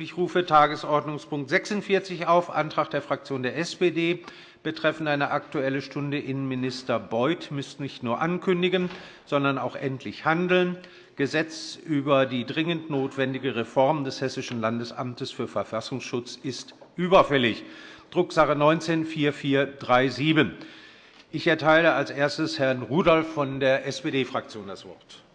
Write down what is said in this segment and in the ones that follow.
Ich rufe Tagesordnungspunkt 46 auf, Antrag der Fraktion der SPD betreffend eine Aktuelle Stunde. Innenminister Beuth müsste nicht nur ankündigen, sondern auch endlich handeln. Gesetz über die dringend notwendige Reform des Hessischen Landesamtes für Verfassungsschutz ist überfällig. Drucksache 19-4437. Ich erteile als erstes Herrn Rudolph von der SPD-Fraktion das Wort.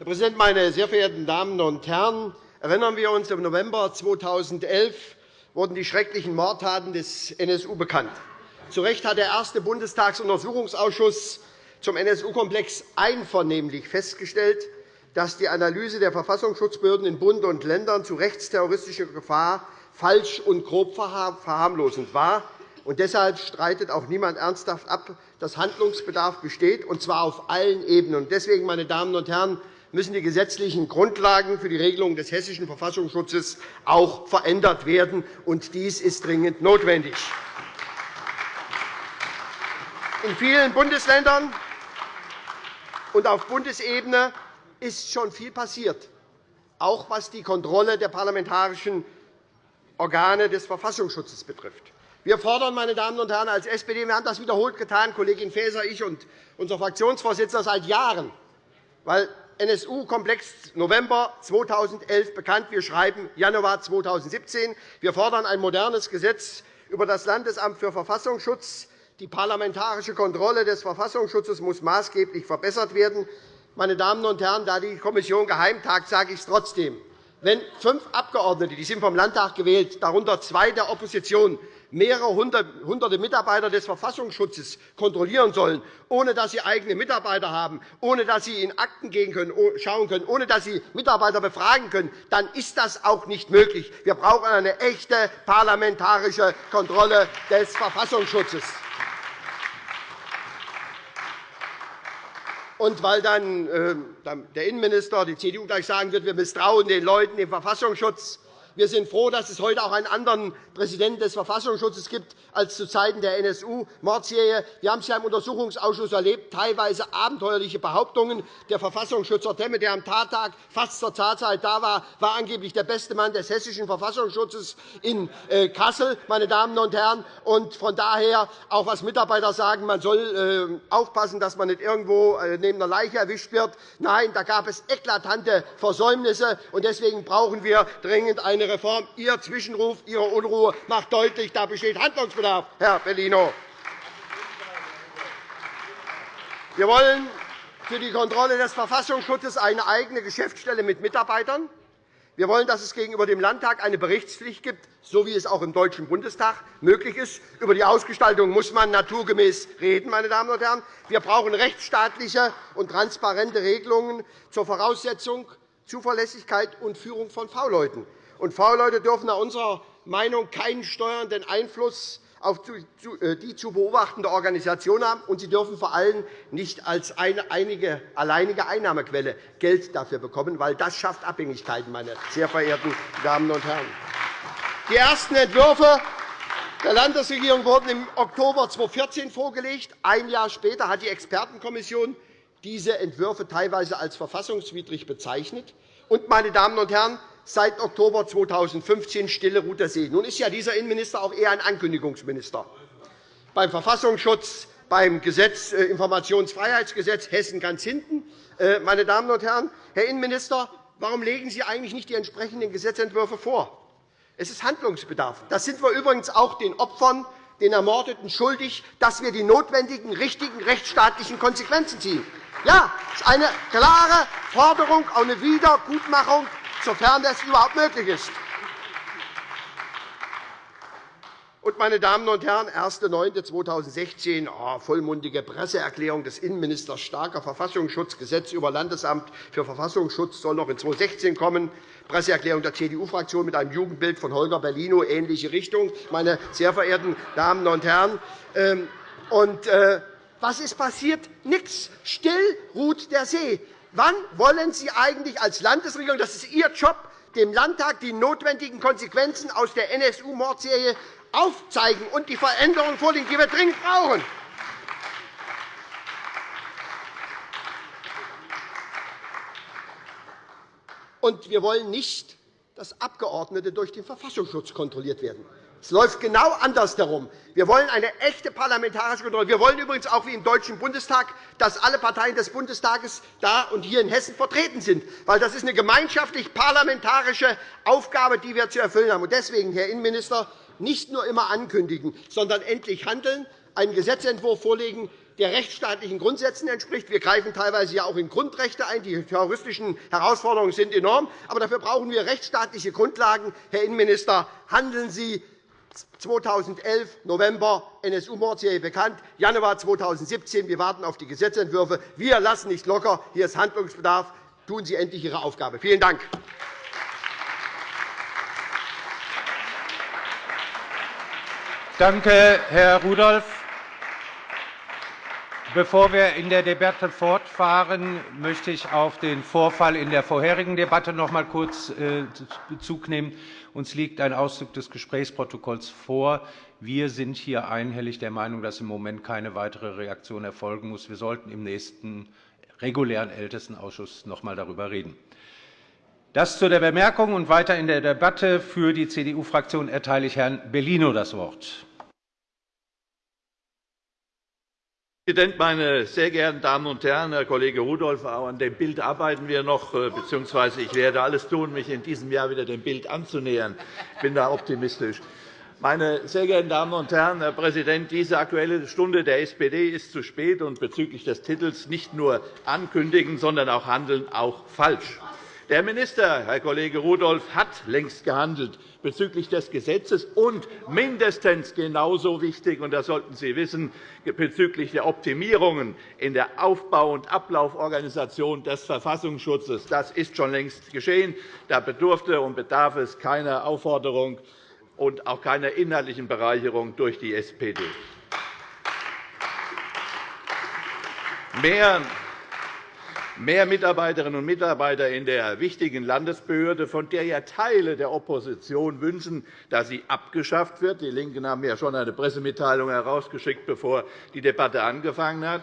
Herr Präsident, meine sehr verehrten Damen und Herren! Erinnern wir uns, im November 2011 wurden die schrecklichen Mordtaten des NSU bekannt. Zu Recht hat der erste Bundestagsuntersuchungsausschuss zum NSU-Komplex einvernehmlich festgestellt, dass die Analyse der Verfassungsschutzbehörden in Bund und Ländern zu rechtsterroristischer Gefahr falsch und grob verharmlosend war. Und deshalb streitet auch niemand ernsthaft ab, dass Handlungsbedarf besteht, und zwar auf allen Ebenen. Deswegen, meine Damen und Herren, müssen die gesetzlichen Grundlagen für die Regelung des hessischen Verfassungsschutzes auch verändert werden. und Dies ist dringend notwendig. In vielen Bundesländern und auf Bundesebene ist schon viel passiert, auch was die Kontrolle der parlamentarischen Organe des Verfassungsschutzes betrifft. Wir fordern, meine Damen und Herren, als SPD, wir haben das wiederholt getan, Kollegin Faeser, ich und unser Fraktionsvorsitzender seit Jahren, weil NSU-Komplex November 2011 bekannt. Wir schreiben Januar 2017. Wir fordern ein modernes Gesetz über das Landesamt für Verfassungsschutz. Die parlamentarische Kontrolle des Verfassungsschutzes muss maßgeblich verbessert werden. Meine Damen und Herren, da die Kommission geheim tagt, sage ich es trotzdem. Wenn fünf Abgeordnete, die sind vom Landtag gewählt, darunter zwei der Opposition, mehrere hunderte Mitarbeiter des Verfassungsschutzes kontrollieren sollen, ohne dass sie eigene Mitarbeiter haben, ohne dass sie in Akten schauen können, ohne dass sie Mitarbeiter befragen können, dann ist das auch nicht möglich. Wir brauchen eine echte parlamentarische Kontrolle des Verfassungsschutzes. Und weil dann äh, der Innenminister, die CDU, gleich sagen wird, wir misstrauen den Leuten im Verfassungsschutz, wir sind froh, dass es heute auch einen anderen Präsidenten des Verfassungsschutzes gibt als zu Zeiten der NSU-Mordserie. Wir haben es ja im Untersuchungsausschuss erlebt, teilweise abenteuerliche Behauptungen. Der Verfassungsschützer Temme, der am Tattag fast zur Tatzeit da war, war angeblich der beste Mann des hessischen Verfassungsschutzes in äh, Kassel. Meine Damen und Herren. Und von daher, auch was Mitarbeiter sagen, man soll äh, aufpassen, dass man nicht irgendwo äh, neben einer Leiche erwischt wird. Nein, da gab es eklatante Versäumnisse. Deswegen brauchen wir dringend eine eine Reform. Ihr Zwischenruf, Ihre Unruhe macht deutlich, da besteht Handlungsbedarf, Herr Bellino. Wir wollen für die Kontrolle des Verfassungsschutzes eine eigene Geschäftsstelle mit Mitarbeitern. Wir wollen, dass es gegenüber dem Landtag eine Berichtspflicht gibt, so wie es auch im Deutschen Bundestag möglich ist. Über die Ausgestaltung muss man naturgemäß reden. Meine Damen und Herren. Wir brauchen rechtsstaatliche und transparente Regelungen zur Voraussetzung Zuverlässigkeit und Führung von V-Leuten. Und V-Leute dürfen nach unserer Meinung keinen steuernden Einfluss auf äh, die zu beobachtende Organisation haben, und sie dürfen vor allem nicht als eine einige, alleinige Einnahmequelle Geld dafür bekommen, weil das schafft Abhängigkeiten, meine sehr verehrten Damen und Herren. Die ersten Entwürfe der Landesregierung wurden im Oktober 2014 vorgelegt. Ein Jahr später hat die Expertenkommission diese Entwürfe teilweise als verfassungswidrig bezeichnet. Und, meine Damen und Herren, seit Oktober 2015 stille ruht der See. Nun ist ja dieser Innenminister auch eher ein Ankündigungsminister. Beim Verfassungsschutz, beim Gesetz, äh, Informationsfreiheitsgesetz Hessen ganz hinten. Äh, meine Damen und Herren, Herr Innenminister, warum legen Sie eigentlich nicht die entsprechenden Gesetzentwürfe vor? Es ist Handlungsbedarf. Das sind wir übrigens auch den Opfern, den Ermordeten schuldig, dass wir die notwendigen, richtigen rechtsstaatlichen Konsequenzen ziehen. Ja, das ist eine klare Forderung, eine Wiedergutmachung sofern das überhaupt möglich ist. Und, meine Damen und Herren, 1.9.2016, oh, vollmundige Presseerklärung des Innenministers, starker Verfassungsschutz, Gesetz über Landesamt für Verfassungsschutz soll noch in 2016 kommen, Presseerklärung der CDU-Fraktion mit einem Jugendbild von Holger Bellino, ähnliche Richtung, meine sehr verehrten Damen und Herren. Ähm, und, äh, was ist passiert? Nichts. Still ruht der See. Wann wollen Sie eigentlich als Landesregierung, das ist Ihr Job, dem Landtag die notwendigen Konsequenzen aus der NSU-Mordserie aufzeigen und die Veränderungen vorlegen, die wir dringend brauchen? Und wir wollen nicht, dass Abgeordnete durch den Verfassungsschutz kontrolliert werden. Es läuft genau andersherum. Wir wollen eine echte parlamentarische Kontrolle. Wir wollen übrigens auch wie im Deutschen Bundestag, dass alle Parteien des Bundestages da und hier in Hessen vertreten sind. Weil das ist eine gemeinschaftlich parlamentarische Aufgabe, die wir zu erfüllen haben. Deswegen, Herr Innenminister, nicht nur immer ankündigen, sondern endlich handeln, einen Gesetzentwurf vorlegen, der rechtsstaatlichen Grundsätzen entspricht. Wir greifen teilweise ja auch in Grundrechte ein. Die terroristischen Herausforderungen sind enorm. Aber dafür brauchen wir rechtsstaatliche Grundlagen. Herr Innenminister, handeln Sie 2011 November NSU-Mordserie bekannt, Januar 2017. Wir warten auf die Gesetzentwürfe. Wir lassen nicht locker. Hier ist Handlungsbedarf. Tun Sie endlich Ihre Aufgabe. Vielen Dank. Danke, Herr Rudolph. Bevor wir in der Debatte fortfahren, möchte ich auf den Vorfall in der vorherigen Debatte noch einmal kurz äh, Bezug nehmen. Uns liegt ein Auszug des Gesprächsprotokolls vor. Wir sind hier einhellig der Meinung, dass im Moment keine weitere Reaktion erfolgen muss. Wir sollten im nächsten regulären Ältestenausschuss noch einmal darüber reden. Das zu der Bemerkung und weiter in der Debatte. Für die CDU-Fraktion erteile ich Herrn Bellino das Wort. Herr Präsident, meine sehr geehrten Damen und Herren! Herr Kollege Rudolph, an dem Bild arbeiten wir noch, äh, bzw. ich werde alles tun, mich in diesem Jahr wieder dem Bild anzunähern. Ich bin da optimistisch. Meine sehr geehrten Damen und Herren, Herr Präsident, diese Aktuelle Stunde der SPD ist zu spät und bezüglich des Titels nicht nur ankündigen, sondern auch handeln auch falsch. Der Minister, Herr Kollege Rudolph, hat längst gehandelt bezüglich des Gesetzes und mindestens genauso wichtig, und das sollten Sie wissen, bezüglich der Optimierungen in der Aufbau- und Ablauforganisation des Verfassungsschutzes. Das ist schon längst geschehen. Da bedurfte und bedarf es keiner Aufforderung und auch keiner inhaltlichen Bereicherung durch die SPD. Mehr mehr Mitarbeiterinnen und Mitarbeiter in der wichtigen Landesbehörde, von der ja Teile der Opposition wünschen, dass sie abgeschafft wird. Die LINKEN haben ja schon eine Pressemitteilung herausgeschickt, bevor die Debatte angefangen hat.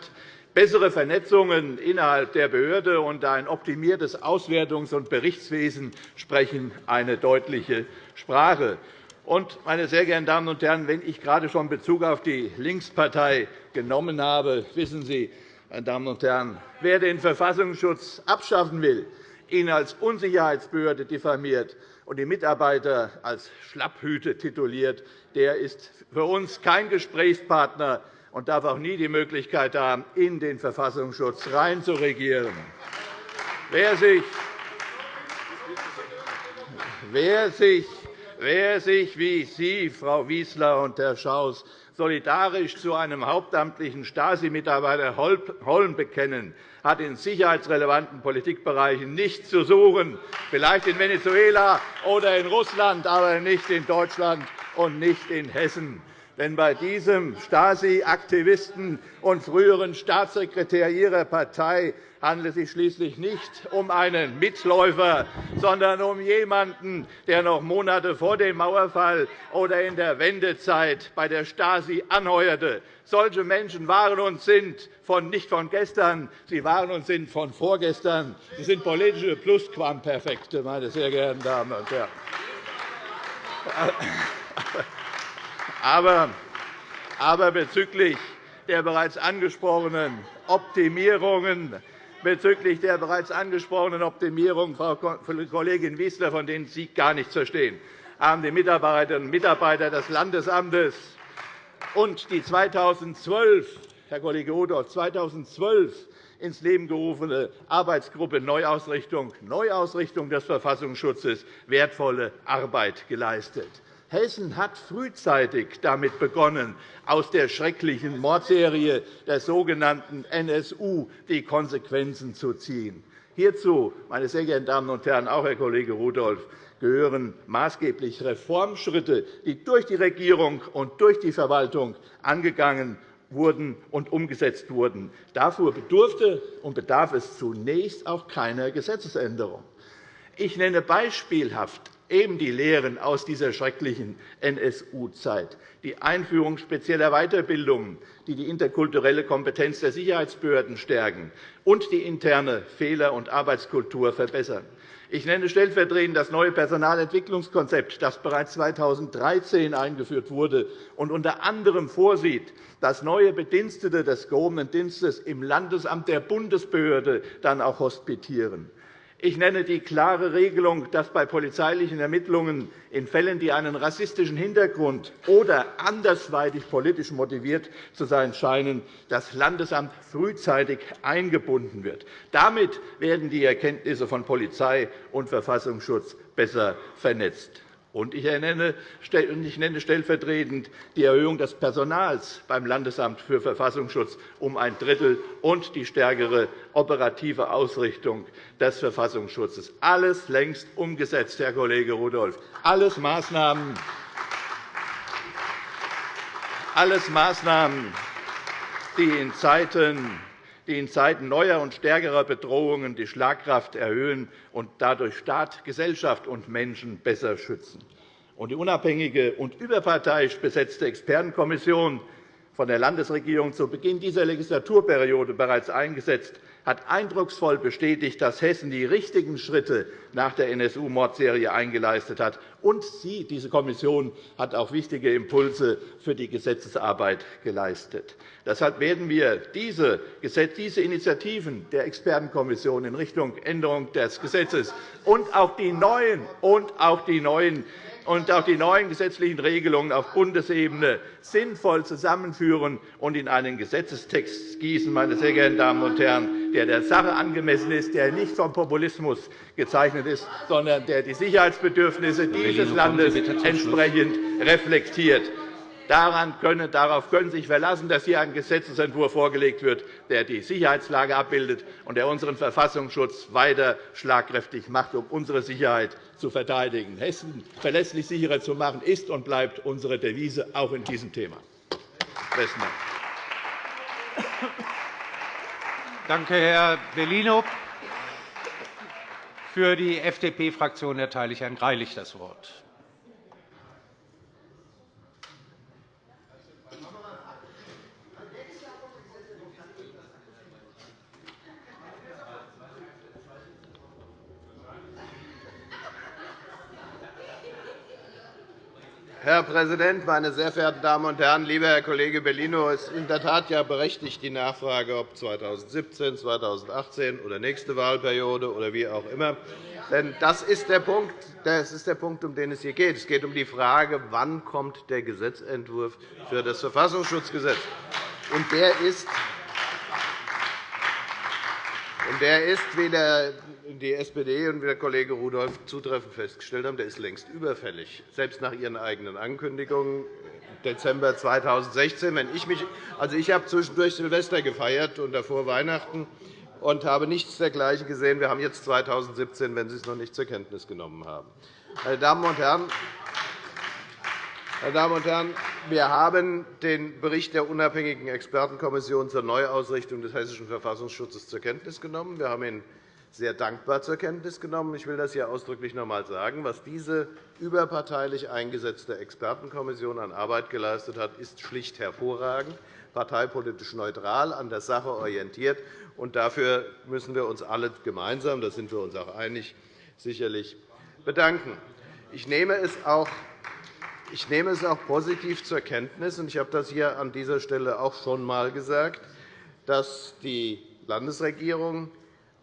Bessere Vernetzungen innerhalb der Behörde und ein optimiertes Auswertungs- und Berichtswesen sprechen eine deutliche Sprache. Und, meine sehr geehrten Damen und Herren, wenn ich gerade schon Bezug auf die Linkspartei genommen habe, wissen Sie, meine Damen und Herren, wer den Verfassungsschutz abschaffen will, ihn als Unsicherheitsbehörde diffamiert und die Mitarbeiter als Schlapphüte tituliert, der ist für uns kein Gesprächspartner und darf auch nie die Möglichkeit haben, in den Verfassungsschutz reinzuregieren. Wer sich, wer sich, wer sich wie Sie, Frau Wieseler und Herr Schaus, solidarisch zu einem hauptamtlichen Stasi-Mitarbeiter Holm bekennen, hat in sicherheitsrelevanten Politikbereichen nichts zu suchen, vielleicht in Venezuela oder in Russland, aber nicht in Deutschland und nicht in Hessen. Denn bei diesem Stasi-Aktivisten und früheren Staatssekretär Ihrer Partei handelt es sich schließlich nicht um einen Mitläufer, sondern um jemanden, der noch Monate vor dem Mauerfall oder in der Wendezeit bei der Stasi anheuerte. Solche Menschen waren und sind von, nicht von gestern, sie waren und sind von vorgestern. Sie sind politische Plusquamperfekte, meine sehr geehrten Damen und Herren. Aber, aber bezüglich der bereits angesprochenen Optimierungen bezüglich der bereits angesprochenen Optimierung, Frau Kollegin Wieseler, von denen Sie gar nichts verstehen, haben die Mitarbeiterinnen und Mitarbeiter des Landesamtes und die 2012, Herr Kollege Rudolph, 2012 ins Leben gerufene Arbeitsgruppe Neuausrichtung, Neuausrichtung des Verfassungsschutzes wertvolle Arbeit geleistet. Hessen hat frühzeitig damit begonnen, aus der schrecklichen Mordserie der sogenannten NSU die Konsequenzen zu ziehen. Hierzu, meine sehr geehrten Damen und Herren, auch Herr Kollege Rudolph, gehören maßgeblich Reformschritte, die durch die Regierung und durch die Verwaltung angegangen wurden und umgesetzt wurden. Dafür bedurfte und bedarf es zunächst auch keiner Gesetzesänderung. Ich nenne beispielhaft eben die Lehren aus dieser schrecklichen NSU-Zeit, die Einführung spezieller Weiterbildungen, die die interkulturelle Kompetenz der Sicherheitsbehörden stärken und die interne Fehler- und Arbeitskultur verbessern. Ich nenne stellvertretend das neue Personalentwicklungskonzept, das bereits 2013 eingeführt wurde und unter anderem vorsieht, dass neue Bedienstete des gehobenen Dienstes im Landesamt der Bundesbehörde dann auch hospitieren. Ich nenne die klare Regelung, dass bei polizeilichen Ermittlungen in Fällen, die einen rassistischen Hintergrund oder andersweitig politisch motiviert zu sein scheinen, das Landesamt frühzeitig eingebunden wird. Damit werden die Erkenntnisse von Polizei und Verfassungsschutz besser vernetzt. Und ich nenne stellvertretend die Erhöhung des Personals beim Landesamt für Verfassungsschutz um ein Drittel und die stärkere operative Ausrichtung des Verfassungsschutzes. Alles längst umgesetzt, Herr Kollege Rudolph. Alles Maßnahmen, alles Maßnahmen die in Zeiten die in Zeiten neuer und stärkerer Bedrohungen die Schlagkraft erhöhen und dadurch Staat, Gesellschaft und Menschen besser schützen. Die unabhängige und überparteiisch besetzte Expertenkommission von der Landesregierung zu Beginn dieser Legislaturperiode bereits eingesetzt, hat eindrucksvoll bestätigt, dass Hessen die richtigen Schritte nach der NSU-Mordserie eingeleistet hat. Und sie, diese Kommission hat auch wichtige Impulse für die Gesetzesarbeit geleistet. Deshalb werden wir diese Initiativen der Expertenkommission in Richtung Änderung des Gesetzes und auch die neuen, und auch die neuen und auch die neuen gesetzlichen Regelungen auf Bundesebene sinnvoll zusammenführen und in einen Gesetzestext gießen, meine sehr geehrten Damen und Herren, der der Sache angemessen ist, der nicht vom Populismus gezeichnet ist, sondern der die Sicherheitsbedürfnisse dieses Landes entsprechend reflektiert. Daran können, darauf können Sie sich verlassen, dass hier ein Gesetzentwurf vorgelegt wird, der die Sicherheitslage abbildet und der unseren Verfassungsschutz weiter schlagkräftig macht, um unsere Sicherheit zu verteidigen. Hessen verlässlich sicherer zu machen, ist und bleibt unsere Devise, auch in diesem Thema. Danke, Herr Bellino. Für die FDP-Fraktion erteile ich Herrn Greilich das Wort. Präsident, meine sehr verehrten Damen und Herren! Lieber Herr Kollege Bellino, es ist in der Tat ja berechtigt die Nachfrage, ob 2017, 2018 oder nächste Wahlperiode oder wie auch immer. Denn das ist der Punkt, das ist der Punkt, um den es hier geht. Es geht um die Frage, wann kommt der Gesetzentwurf für das Verfassungsschutzgesetz kommt. Der ist der ist, wie die SPD und wie der Kollege Rudolph zutreffend festgestellt haben, der ist längst überfällig, selbst nach Ihren eigenen Ankündigungen Dezember 2016. Wenn ich, mich, also ich habe zwischendurch Silvester gefeiert und davor Weihnachten und habe nichts dergleichen gesehen. Wir haben jetzt 2017, wenn Sie es noch nicht zur Kenntnis genommen haben. Meine Damen und Herren, meine Damen und Herren, wir haben den Bericht der unabhängigen Expertenkommission zur Neuausrichtung des hessischen Verfassungsschutzes zur Kenntnis genommen. Wir haben ihn sehr dankbar zur Kenntnis genommen. Ich will das hier ausdrücklich noch einmal sagen. Was diese überparteilich eingesetzte Expertenkommission an Arbeit geleistet hat, ist schlicht hervorragend, parteipolitisch neutral, an der Sache orientiert. Und dafür müssen wir uns alle gemeinsam, da sind wir uns auch einig, sicherlich bedanken. Ich nehme es auch ich nehme es auch positiv zur Kenntnis, und ich habe das hier an dieser Stelle auch schon einmal gesagt, dass die Landesregierung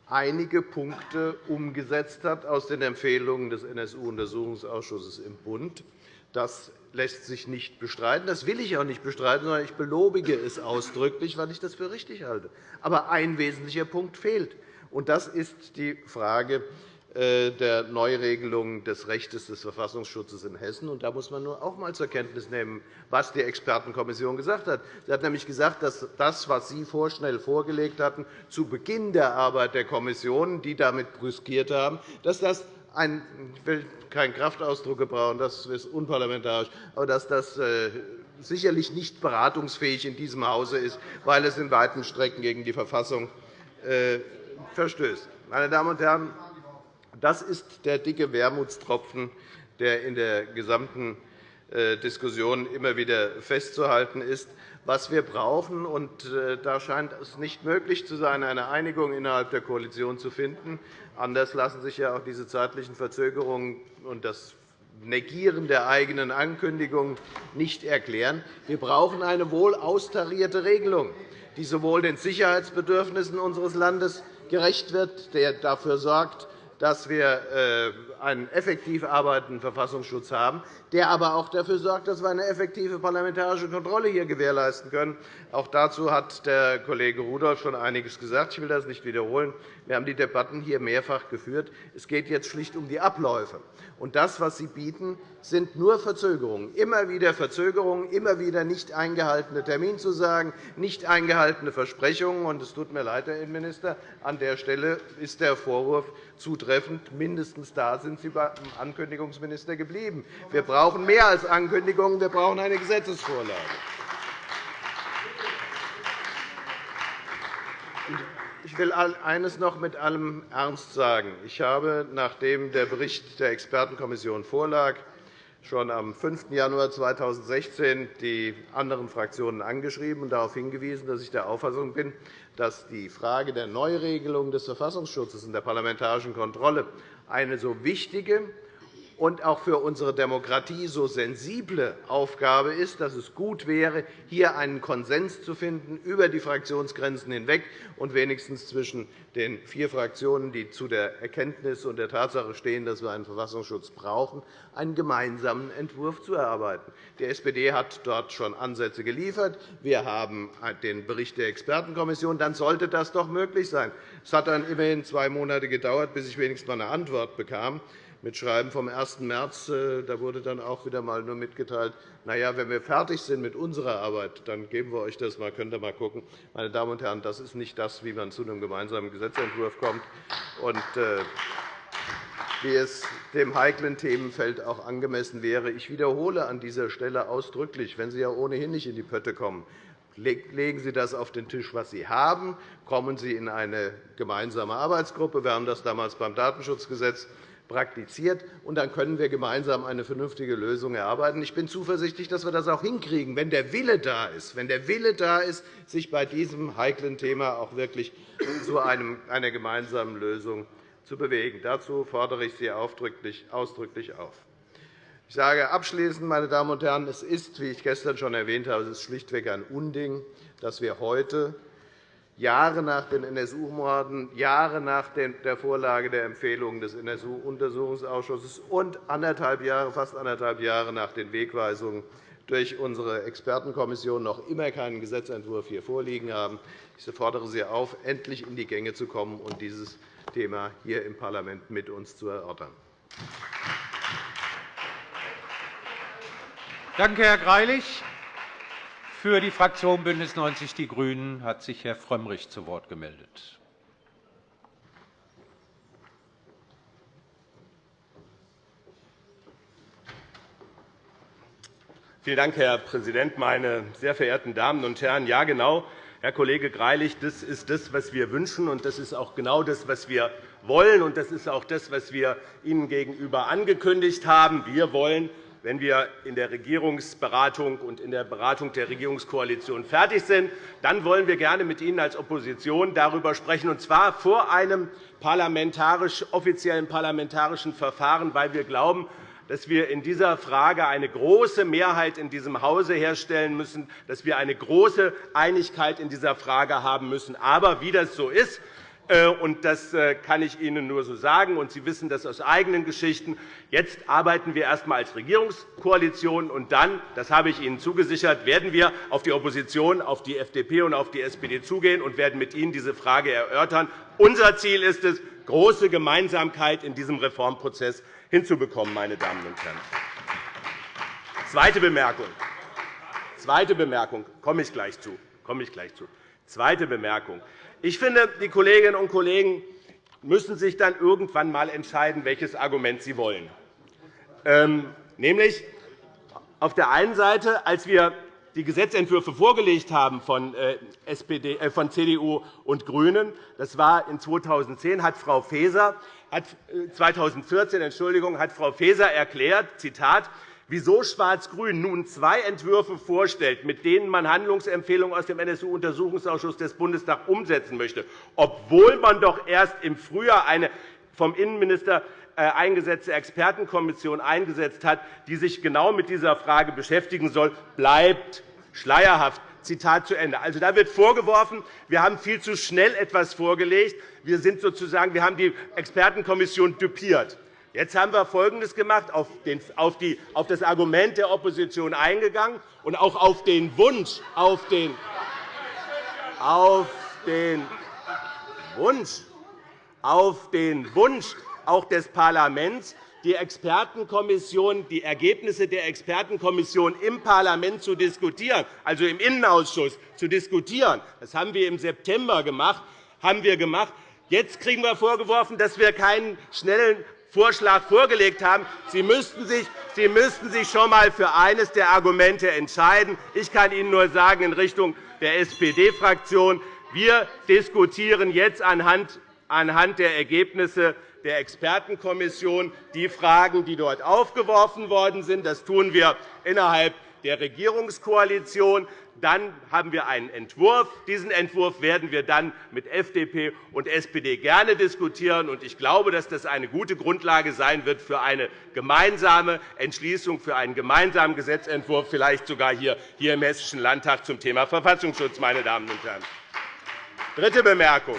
einige Punkte umgesetzt hat aus den Empfehlungen des NSU-Untersuchungsausschusses im Bund. Das lässt sich nicht bestreiten. Das will ich auch nicht bestreiten, sondern ich belobige es ausdrücklich, weil ich das für richtig halte. Aber ein wesentlicher Punkt fehlt, und das ist die Frage der Neuregelung des Rechts des Verfassungsschutzes in Hessen. Da muss man nur auch einmal zur Kenntnis nehmen, was die Expertenkommission gesagt hat. Sie hat nämlich gesagt, dass das, was Sie vorschnell vorgelegt hatten, zu Beginn der Arbeit der Kommission, die damit brüskiert haben, dass das ein, ich will keinen Kraftausdruck gebrauchen, das ist unparlamentarisch, aber dass das äh, sicherlich nicht beratungsfähig in diesem Hause ist, weil es in weiten Strecken gegen die Verfassung äh, verstößt. Meine Damen und Herren, Das ist der dicke Wermutstropfen, der in der gesamten äh, Diskussion immer wieder festzuhalten ist. Was wir brauchen, und äh, da scheint es nicht möglich zu sein, eine Einigung innerhalb der Koalition zu finden, anders lassen sich ja auch diese zeitlichen Verzögerungen und das Negieren der eigenen Ankündigungen nicht erklären. Wir brauchen eine wohl austarierte Regelung, die sowohl den Sicherheitsbedürfnissen unseres Landes gerecht wird, der dafür sorgt, dass wir äh, einen effektiv arbeitenden Verfassungsschutz haben, der aber auch dafür sorgt, dass wir eine effektive parlamentarische Kontrolle hier gewährleisten können. Auch dazu hat der Kollege Rudolph schon einiges gesagt. Ich will das nicht wiederholen. Wir haben die Debatten hier mehrfach geführt. Es geht jetzt schlicht um die Abläufe. Und das, was Sie bieten, sind nur Verzögerungen, immer wieder Verzögerungen, immer wieder nicht eingehaltene Terminzusagen, nicht eingehaltene Versprechungen. Und es tut mir leid, Herr Innenminister, an der Stelle ist der Vorwurf zutreffend. Mindestens da sind Sie beim Ankündigungsminister geblieben. Wir brauchen mehr als Ankündigungen, wir brauchen eine Gesetzesvorlage. Ich will eines noch mit allem Ernst sagen. Ich habe, nachdem der Bericht der Expertenkommission vorlag, schon am 5. Januar 2016 die anderen Fraktionen angeschrieben und darauf hingewiesen, dass ich der Auffassung bin, dass die Frage der Neuregelung des Verfassungsschutzes und der parlamentarischen Kontrolle eine so wichtige und auch für unsere Demokratie so sensible Aufgabe ist, dass es gut wäre, hier einen Konsens zu finden über die Fraktionsgrenzen hinweg und wenigstens zwischen den vier Fraktionen, die zu der Erkenntnis und der Tatsache stehen, dass wir einen Verfassungsschutz brauchen, einen gemeinsamen Entwurf zu erarbeiten. Die SPD hat dort schon Ansätze geliefert. Wir haben den Bericht der Expertenkommission. Dann sollte das doch möglich sein. Es hat dann immerhin zwei Monate gedauert, bis ich wenigstens einmal eine Antwort bekam mit Schreiben vom 1. März. Äh, da wurde dann auch wieder einmal nur mitgeteilt, na ja, wenn wir fertig sind mit unserer Arbeit, dann geben wir euch das mal, könnt ihr mal gucken. Meine Damen und Herren, das ist nicht das, wie man zu einem gemeinsamen Gesetzentwurf kommt. Und, äh, wie es dem heiklen Themenfeld auch angemessen wäre. Ich wiederhole an dieser Stelle ausdrücklich, wenn Sie ja ohnehin nicht in die Pötte kommen, legen Sie das auf den Tisch, was Sie haben. Kommen Sie in eine gemeinsame Arbeitsgruppe. Wir haben das damals beim Datenschutzgesetz praktiziert, und dann können wir gemeinsam eine vernünftige Lösung erarbeiten. Ich bin zuversichtlich, dass wir das auch hinkriegen, wenn der Wille da ist, wenn der Wille da ist, sich bei diesem heiklen Thema auch wirklich zu einer gemeinsamen Lösung zu bewegen. Dazu fordere ich Sie ausdrücklich auf. Ich sage abschließend, meine Damen und Herren, es ist, wie ich gestern schon erwähnt habe, es ist schlichtweg ein Unding, dass wir heute Jahre nach den NSU-Morden, Jahre nach der Vorlage der Empfehlungen des NSU-Untersuchungsausschusses und anderthalb Jahre, fast anderthalb Jahre nach den Wegweisungen durch unsere Expertenkommission noch immer keinen Gesetzentwurf hier vorliegen haben. Ich fordere Sie auf, endlich in die Gänge zu kommen und dieses Thema hier im Parlament mit uns zu erörtern. Danke, Herr Greilich. Für die Fraktion BÜNDNIS 90 die GRÜNEN hat sich Herr Frömmrich zu Wort gemeldet. Vielen Dank, Herr Präsident, meine sehr verehrten Damen und Herren! Ja, genau, Herr Kollege Greilich, das ist das, was wir wünschen, und das ist auch genau das, was wir wollen. Und das ist auch das, was wir Ihnen gegenüber angekündigt haben. Wir wollen wenn wir in der Regierungsberatung und in der Beratung der Regierungskoalition fertig sind, dann wollen wir gerne mit Ihnen als Opposition darüber sprechen, und zwar vor einem parlamentarisch, offiziellen parlamentarischen Verfahren, weil wir glauben, dass wir in dieser Frage eine große Mehrheit in diesem Hause herstellen müssen, dass wir eine große Einigkeit in dieser Frage haben müssen. Aber wie das so ist, und das äh, kann ich Ihnen nur so sagen, und Sie wissen das aus eigenen Geschichten. Jetzt arbeiten wir erst einmal als Regierungskoalition, und dann, das habe ich Ihnen zugesichert, werden wir auf die Opposition, auf die FDP und auf die SPD zugehen und werden mit Ihnen diese Frage erörtern. Unser Ziel ist es, große Gemeinsamkeit in diesem Reformprozess hinzubekommen. Meine Damen und Herren. Zweite Bemerkung. Zweite Bemerkung. Komme ich gleich zu. Komme ich gleich zu. Zweite Bemerkung. Ich finde, die Kolleginnen und Kollegen müssen sich dann irgendwann einmal entscheiden, welches Argument sie wollen. Ähm, nämlich auf der einen Seite, als wir die Gesetzentwürfe vorgelegt haben von, äh, SPD, äh, von CDU und GRÜNEN. Das war in 2010 hat Frau Faeser hat 2014 äh, Entschuldigung, hat Frau Faeser erklärt, Zitat, wieso Schwarz-Grün nun zwei Entwürfe vorstellt, mit denen man Handlungsempfehlungen aus dem NSU-Untersuchungsausschuss des Bundestags umsetzen möchte, obwohl man doch erst im Frühjahr eine vom Innenminister äh, eingesetzte Expertenkommission eingesetzt hat, die sich genau mit dieser Frage beschäftigen soll, bleibt schleierhaft. Zitat zu Ende. Also, da wird vorgeworfen, wir haben viel zu schnell etwas vorgelegt. Wir, sind sozusagen, wir haben die Expertenkommission düpiert. Jetzt haben wir Folgendes gemacht, auf, das Argument der Opposition eingegangen und auch auf den Wunsch, auf den, auf den Wunsch, auf den Wunsch auch des Parlaments, die Expertenkommission, die Ergebnisse der Expertenkommission im Parlament zu diskutieren, also im Innenausschuss zu diskutieren. Das haben wir im September gemacht. Haben wir gemacht. Jetzt kriegen wir vorgeworfen, dass wir keinen schnellen Vorschlag vorgelegt haben. Sie müssten sich, Sie müssten sich schon einmal für eines der Argumente entscheiden. Ich kann Ihnen nur sagen, in Richtung der SPD-Fraktion, wir diskutieren jetzt anhand der Ergebnisse der Expertenkommission die Fragen, die dort aufgeworfen worden sind. Das tun wir innerhalb der Regierungskoalition. Dann haben wir einen Entwurf. Diesen Entwurf werden wir dann mit FDP und SPD gerne diskutieren. Ich glaube, dass das eine gute Grundlage sein wird für eine gemeinsame Entschließung, für einen gemeinsamen Gesetzentwurf, vielleicht sogar hier im Hessischen Landtag zum Thema Verfassungsschutz. Meine Damen und Herren. Dritte Bemerkung.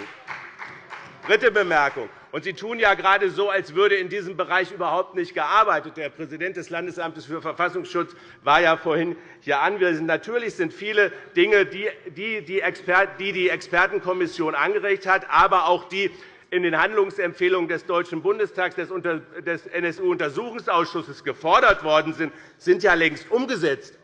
Dritte Bemerkung. Und Sie tun ja gerade so, als würde in diesem Bereich überhaupt nicht gearbeitet. Der Präsident des Landesamtes für Verfassungsschutz war ja vorhin hier anwesend. Natürlich sind viele Dinge, die die Expertenkommission angeregt hat, aber auch die in den Handlungsempfehlungen des Deutschen Bundestags des NSU-Untersuchungsausschusses gefordert worden sind, sind ja längst umgesetzt.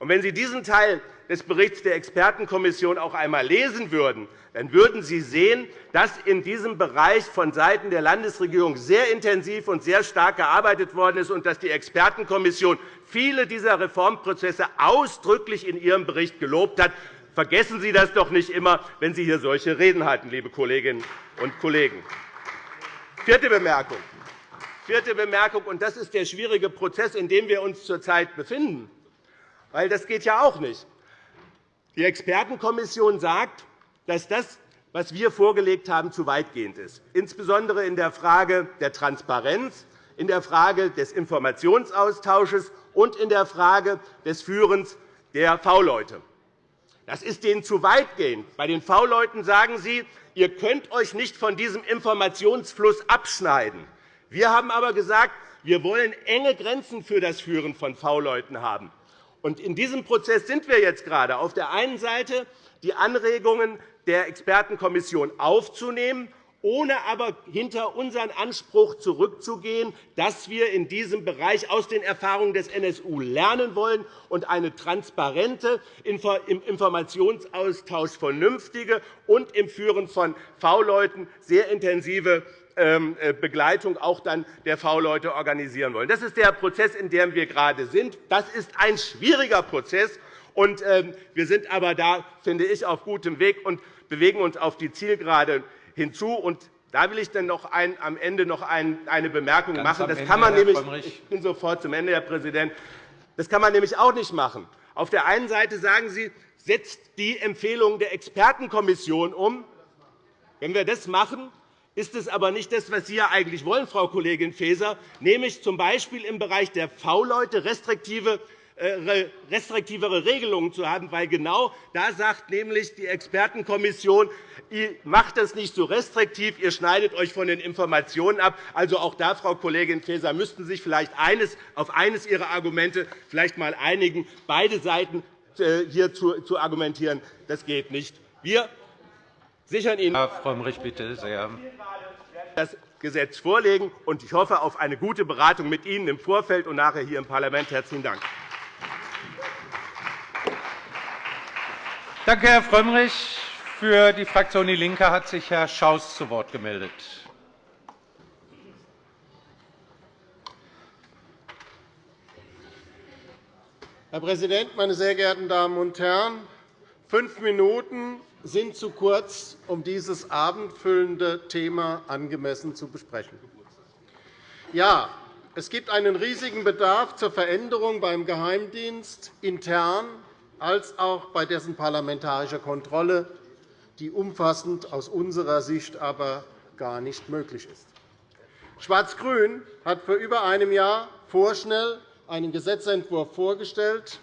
wenn Sie diesen Teil des Berichts der Expertenkommission auch einmal lesen würden, dann würden Sie sehen, dass in diesem Bereich vonseiten der Landesregierung sehr intensiv und sehr stark gearbeitet worden ist und dass die Expertenkommission viele dieser Reformprozesse ausdrücklich in ihrem Bericht gelobt hat. Vergessen Sie das doch nicht immer, wenn Sie hier solche Reden halten, liebe Kolleginnen und Kollegen. Vierte Bemerkung. Vierte Bemerkung, und das ist der schwierige Prozess, in dem wir uns zurzeit befinden. Weil das geht ja auch nicht. Die Expertenkommission sagt, dass das, was wir vorgelegt haben, zu weitgehend ist, insbesondere in der Frage der Transparenz, in der Frage des Informationsaustausches und in der Frage des Führens der V-Leute. Das ist denen zu weitgehend. Bei den V-Leuten sagen Sie, ihr könnt euch nicht von diesem Informationsfluss abschneiden. Wir haben aber gesagt, wir wollen enge Grenzen für das Führen von V-Leuten haben. In diesem Prozess sind wir jetzt gerade. Auf der einen Seite die Anregungen der Expertenkommission aufzunehmen, ohne aber hinter unseren Anspruch zurückzugehen, dass wir in diesem Bereich aus den Erfahrungen des NSU lernen wollen und eine transparente, im Informationsaustausch vernünftige und im Führen von V-Leuten sehr intensive ähm, äh, Begleitung auch dann der V-Leute organisieren wollen. Das ist der Prozess, in dem wir gerade sind. Das ist ein schwieriger Prozess. Und ähm, wir sind aber da, finde ich, auf gutem Weg und bewegen uns auf die Zielgerade hinzu. Und da will ich dann noch ein, am Ende noch ein, eine Bemerkung Ganz machen. Das Ende, kann man nämlich, ich bin sofort zum Ende, Herr Präsident. Das kann man nämlich auch nicht machen. Auf der einen Seite sagen Sie, setzt die Empfehlungen der Expertenkommission um. Wenn wir das machen, ist es aber nicht das, was Sie ja eigentlich wollen, Frau Kollegin Faeser, nämlich z. B. im Bereich der V-Leute restriktive restriktivere Regelungen zu haben, weil genau da sagt nämlich die Expertenkommission, ihr macht das nicht so restriktiv, ihr schneidet euch von den Informationen ab. Also auch da, Frau Kollegin Faeser, müssten Sie sich vielleicht eines, auf eines Ihrer Argumente vielleicht einmal einigen, beide Seiten äh, hier zu argumentieren. Das geht nicht. Wir sichern Ihnen Herr Frömmrich, bitte sehr. das Gesetz vorlegen. und Ich hoffe auf eine gute Beratung mit Ihnen im Vorfeld und nachher hier im Parlament. – Herzlichen Dank. Danke, Herr Frömmrich. Für die Fraktion DIE LINKE hat sich Herr Schaus zu Wort gemeldet. Herr Präsident, meine sehr geehrten Damen und Herren! Fünf Minuten sind zu kurz, um dieses abendfüllende Thema angemessen zu besprechen. Ja, es gibt einen riesigen Bedarf zur Veränderung beim Geheimdienst intern als auch bei dessen parlamentarischer Kontrolle, die umfassend aus unserer Sicht aber gar nicht möglich ist. Schwarz-Grün hat vor über einem Jahr vorschnell einen Gesetzentwurf vorgestellt,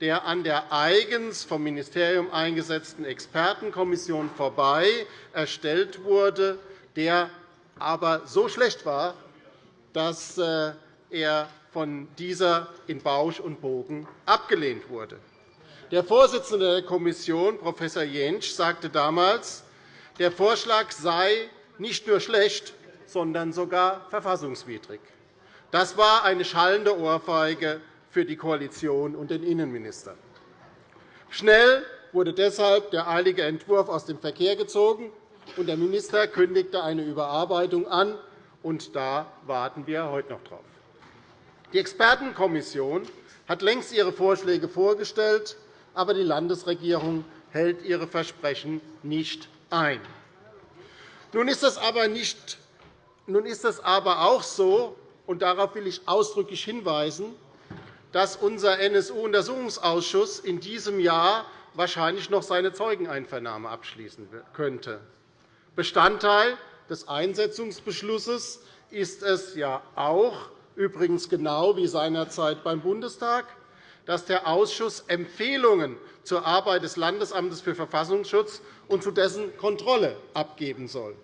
der an der eigens vom Ministerium eingesetzten Expertenkommission vorbei erstellt wurde, der aber so schlecht war, dass äh, er von dieser in Bausch und Bogen abgelehnt wurde. Der Vorsitzende der Kommission, Prof. Jentsch, sagte damals, der Vorschlag sei nicht nur schlecht, sondern sogar verfassungswidrig. Das war eine schallende Ohrfeige für die Koalition und den Innenminister. Schnell wurde deshalb der eilige Entwurf aus dem Verkehr gezogen, und der Minister kündigte eine Überarbeitung an. Und da warten wir heute noch darauf. Die Expertenkommission hat längst ihre Vorschläge vorgestellt, aber die Landesregierung hält ihre Versprechen nicht ein. Nun ist es aber, nicht, nun ist es aber auch so, und darauf will ich ausdrücklich hinweisen, dass unser NSU-Untersuchungsausschuss in diesem Jahr wahrscheinlich noch seine Zeugeneinvernahme abschließen könnte. Bestandteil des Einsetzungsbeschlusses ist es ja auch, übrigens genau wie seinerzeit beim Bundestag, dass der Ausschuss Empfehlungen zur Arbeit des Landesamtes für Verfassungsschutz und zu dessen Kontrolle abgeben soll.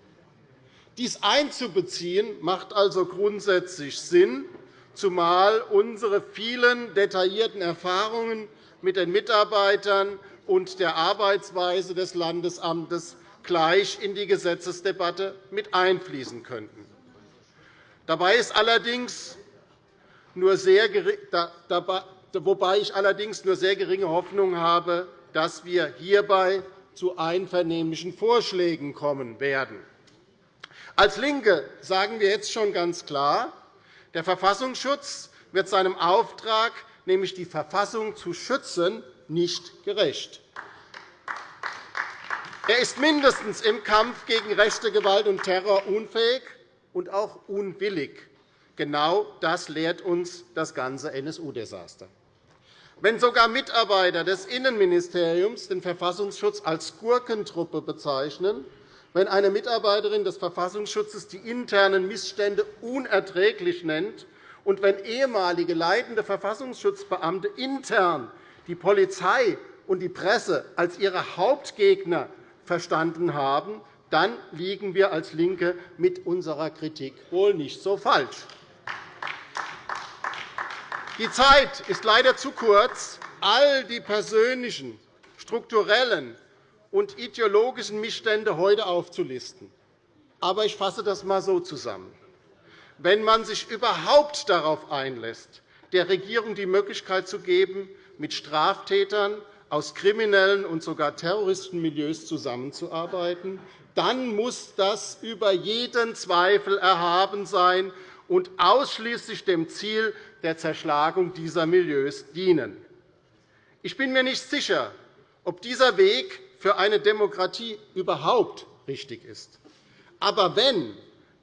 Dies einzubeziehen, macht also grundsätzlich Sinn, zumal unsere vielen detaillierten Erfahrungen mit den Mitarbeitern und der Arbeitsweise des Landesamtes gleich in die Gesetzesdebatte mit einfließen könnten. Dabei ist allerdings nur sehr, wobei ich allerdings nur sehr geringe Hoffnung habe, dass wir hierbei zu einvernehmlichen Vorschlägen kommen werden. Als LINKE sagen wir jetzt schon ganz klar, der Verfassungsschutz wird seinem Auftrag, nämlich die Verfassung zu schützen, nicht gerecht. Er ist mindestens im Kampf gegen rechte Gewalt und Terror unfähig und auch unwillig. Genau das lehrt uns das ganze NSU-Desaster. Wenn sogar Mitarbeiter des Innenministeriums den Verfassungsschutz als Gurkentruppe bezeichnen, wenn eine Mitarbeiterin des Verfassungsschutzes die internen Missstände unerträglich nennt und wenn ehemalige leitende Verfassungsschutzbeamte intern die Polizei und die Presse als ihre Hauptgegner verstanden haben, dann liegen wir als LINKE mit unserer Kritik wohl nicht so falsch. Die Zeit ist leider zu kurz, all die persönlichen, strukturellen und ideologischen Missstände heute aufzulisten. Aber ich fasse das einmal so zusammen. Wenn man sich überhaupt darauf einlässt, der Regierung die Möglichkeit zu geben, mit Straftätern aus kriminellen und sogar Terroristenmilieus zusammenzuarbeiten, dann muss das über jeden Zweifel erhaben sein und ausschließlich dem Ziel der Zerschlagung dieser Milieus dienen. Ich bin mir nicht sicher, ob dieser Weg für eine Demokratie überhaupt richtig ist. Aber wenn,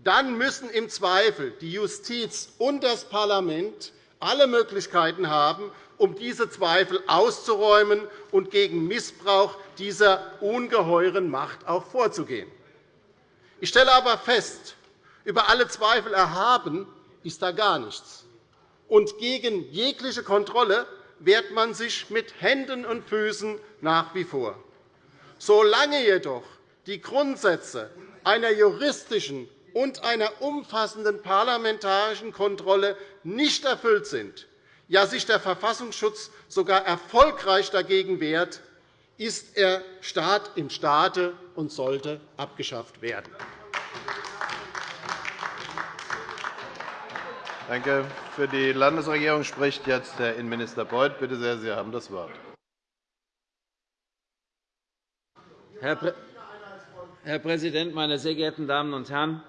dann müssen im Zweifel die Justiz und das Parlament alle Möglichkeiten haben, um diese Zweifel auszuräumen und gegen Missbrauch dieser ungeheuren Macht auch vorzugehen. Ich stelle aber fest, über alle Zweifel erhaben ist da gar nichts. Und gegen jegliche Kontrolle wehrt man sich mit Händen und Füßen nach wie vor. Solange jedoch die Grundsätze einer juristischen und einer umfassenden parlamentarischen Kontrolle nicht erfüllt sind, ja sich der Verfassungsschutz sogar erfolgreich dagegen wehrt, ist er Staat im Staate und sollte abgeschafft werden. Danke. Für die Landesregierung spricht jetzt Herr Innenminister Beuth. Bitte sehr, Sie haben das Wort. Herr Präsident, meine sehr geehrten Damen und Herren!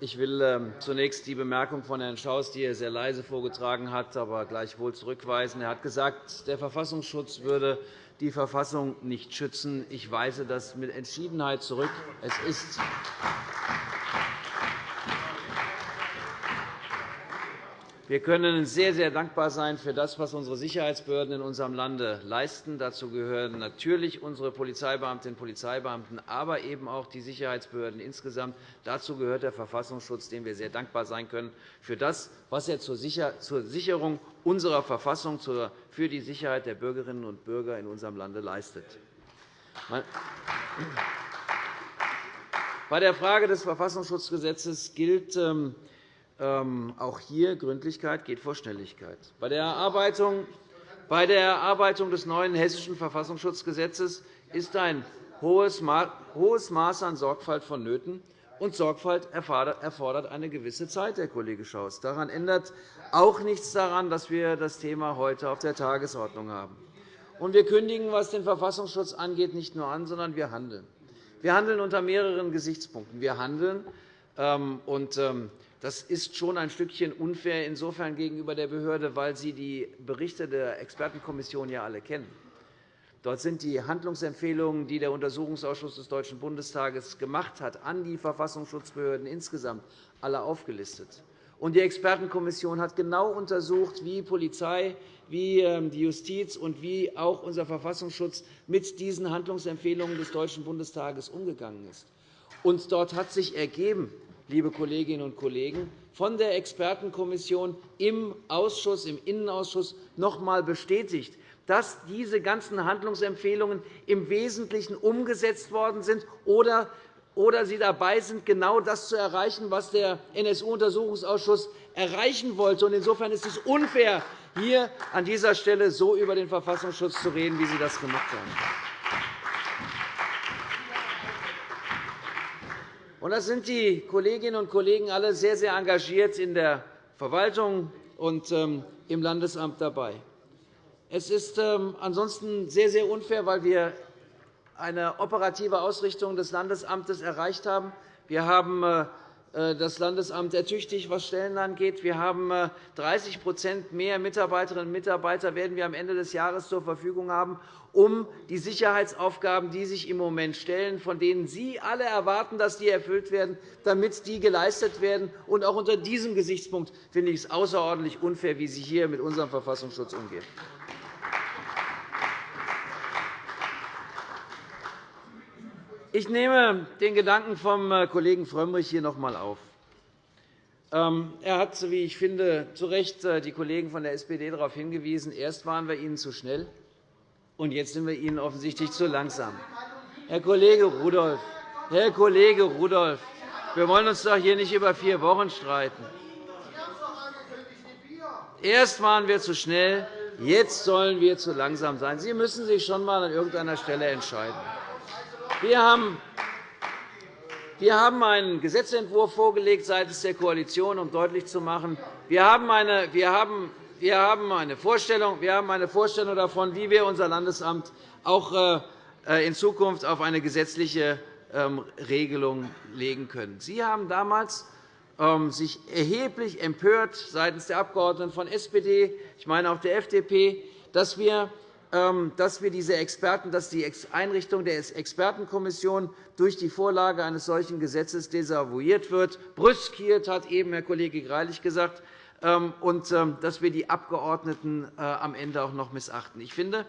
Ich will ähm, zunächst die Bemerkung von Herrn Schaus, die er sehr leise vorgetragen hat, aber gleichwohl zurückweisen. Er hat gesagt, der Verfassungsschutz würde die Verfassung nicht schützen. Ich weise das mit Entschiedenheit zurück. Es ist Wir können sehr, sehr dankbar sein für das, was unsere Sicherheitsbehörden in unserem Lande leisten. Dazu gehören natürlich unsere Polizeibeamtinnen und Polizeibeamten, aber eben auch die Sicherheitsbehörden insgesamt. Dazu gehört der Verfassungsschutz, dem wir sehr dankbar sein können für das, was er zur Sicherung unserer Verfassung, für die Sicherheit der Bürgerinnen und Bürger in unserem Lande leistet. Bei der Frage des Verfassungsschutzgesetzes gilt, ähm, auch hier Gründlichkeit geht vor Schnelligkeit. Bei der Erarbeitung des neuen Hessischen Verfassungsschutzgesetzes ist ein hohes Maß an Sorgfalt vonnöten, und Sorgfalt erfordert eine gewisse Zeit, Herr Kollege Schaus. Daran ändert auch nichts daran, dass wir das Thema heute auf der Tagesordnung haben. wir kündigen, was den Verfassungsschutz angeht, nicht nur an, sondern wir handeln. Wir handeln unter mehreren Gesichtspunkten. Wir handeln, ähm, und ähm, das ist schon ein Stückchen unfair insofern gegenüber der Behörde, weil Sie die Berichte der Expertenkommission ja alle kennen. Dort sind die Handlungsempfehlungen, die der Untersuchungsausschuss des Deutschen Bundestages gemacht hat, an die Verfassungsschutzbehörden insgesamt alle aufgelistet. Und die Expertenkommission hat genau untersucht, wie Polizei, wie ähm, die Justiz und wie auch unser Verfassungsschutz mit diesen Handlungsempfehlungen des Deutschen Bundestages umgegangen ist. Und dort hat sich ergeben, liebe Kolleginnen und Kollegen, von der Expertenkommission im Ausschuss, im Innenausschuss noch einmal bestätigt, dass diese ganzen Handlungsempfehlungen im Wesentlichen umgesetzt worden sind oder oder sie dabei sind, genau das zu erreichen, was der NSU-Untersuchungsausschuss erreichen wollte. Insofern ist es unfair, hier an dieser Stelle so über den Verfassungsschutz zu reden, wie Sie das gemacht haben. Und das sind die Kolleginnen und Kollegen alle sehr, sehr engagiert in der Verwaltung und ähm, im Landesamt dabei. Es ist ähm, ansonsten sehr, sehr unfair, weil wir eine operative Ausrichtung des Landesamtes erreicht haben. Wir haben äh, das Landesamt ertüchtigt, was Stellen angeht. Wir haben 30% äh, mehr Mitarbeiterinnen und Mitarbeiter werden wir am Ende des Jahres zur Verfügung haben, um die Sicherheitsaufgaben, die sich im Moment stellen, von denen Sie alle erwarten, dass die erfüllt werden, damit die geleistet werden. Und auch unter diesem Gesichtspunkt finde ich es außerordentlich unfair, wie Sie hier mit unserem Verfassungsschutz umgehen. Ich nehme den Gedanken vom äh, Kollegen Frömmrich hier noch einmal auf. Ähm, er hat, wie ich finde, zu Recht äh, die Kollegen von der SPD darauf hingewiesen, erst waren wir ihnen zu schnell, und jetzt sind wir ihnen offensichtlich zu langsam. Herr Kollege Rudolph, Herr Kollege Rudolph, wir wollen uns doch hier nicht über vier Wochen streiten. Erst waren wir zu schnell, jetzt sollen wir zu langsam sein. Sie müssen sich schon einmal an irgendeiner Stelle entscheiden. Wir haben einen Gesetzentwurf vorgelegt seitens der Koalition, um deutlich zu machen, wir haben eine, wir haben, wir haben eine, Vorstellung, wir haben eine Vorstellung davon, wie wir unser Landesamt auch äh, in Zukunft auf eine gesetzliche ähm, Regelung legen können. Sie haben damals ähm, sich erheblich empört seitens der Abgeordneten von SPD, ich meine auch der FDP, dass wir dass, wir diese Experten, dass die Einrichtung der Expertenkommission durch die Vorlage eines solchen Gesetzes desavouiert wird, brüskiert, hat eben Herr Kollege Greilich gesagt, ähm, und ähm, dass wir die Abgeordneten äh, am Ende auch noch missachten. Ich finde,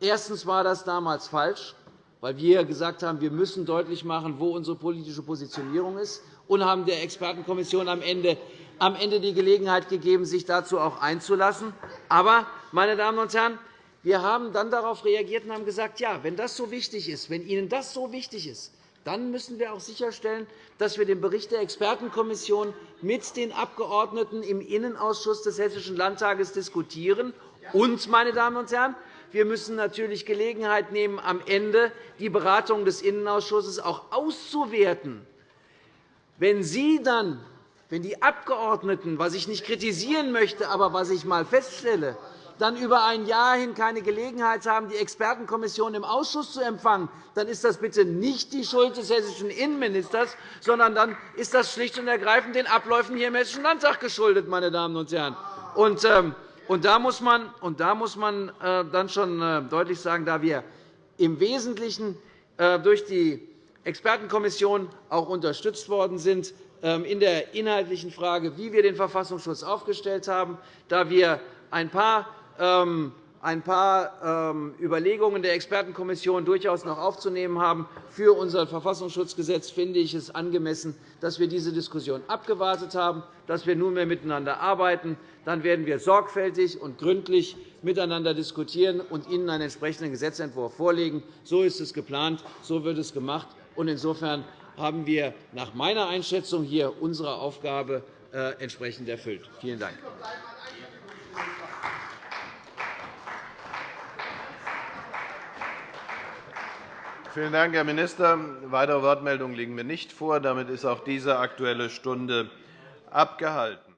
erstens war das damals falsch, weil wir gesagt haben, wir müssen deutlich machen, wo unsere politische Positionierung ist, und haben der Expertenkommission am Ende am Ende die Gelegenheit gegeben, sich dazu auch einzulassen. Aber, meine Damen und Herren, wir haben dann darauf reagiert und haben gesagt, ja, wenn das so wichtig ist, wenn Ihnen das so wichtig ist, dann müssen wir auch sicherstellen, dass wir den Bericht der Expertenkommission mit den Abgeordneten im Innenausschuss des Hessischen Landtages diskutieren. Und, meine Damen und Herren, wir müssen natürlich Gelegenheit nehmen, am Ende die Beratung des Innenausschusses auch auszuwerten. Wenn Sie dann, wenn die Abgeordneten, was ich nicht kritisieren möchte, aber was ich einmal feststelle, dann über ein Jahr hin keine Gelegenheit haben, die Expertenkommission im Ausschuss zu empfangen, dann ist das bitte nicht die Schuld des hessischen Innenministers, sondern dann ist das schlicht und ergreifend den Abläufen hier im Hessischen Landtag geschuldet. Meine Damen und Herren. Und, ähm, und da muss man, und da muss man äh, dann schon äh, deutlich sagen, da wir im Wesentlichen äh, durch die Expertenkommission auch unterstützt worden sind ähm, in der inhaltlichen Frage, wie wir den Verfassungsschutz aufgestellt haben, da wir ein paar ein paar ähm, Überlegungen der Expertenkommission durchaus noch aufzunehmen haben für unser Verfassungsschutzgesetz, finde ich es angemessen, dass wir diese Diskussion abgewartet haben, dass wir nunmehr miteinander arbeiten. Dann werden wir sorgfältig und gründlich miteinander diskutieren und Ihnen einen entsprechenden Gesetzentwurf vorlegen. So ist es geplant, so wird es gemacht. Insofern haben wir nach meiner Einschätzung hier unsere Aufgabe äh, entsprechend erfüllt. Vielen Dank. Vielen Dank, Herr Minister. Weitere Wortmeldungen liegen mir nicht vor. Damit ist auch diese Aktuelle Stunde abgehalten.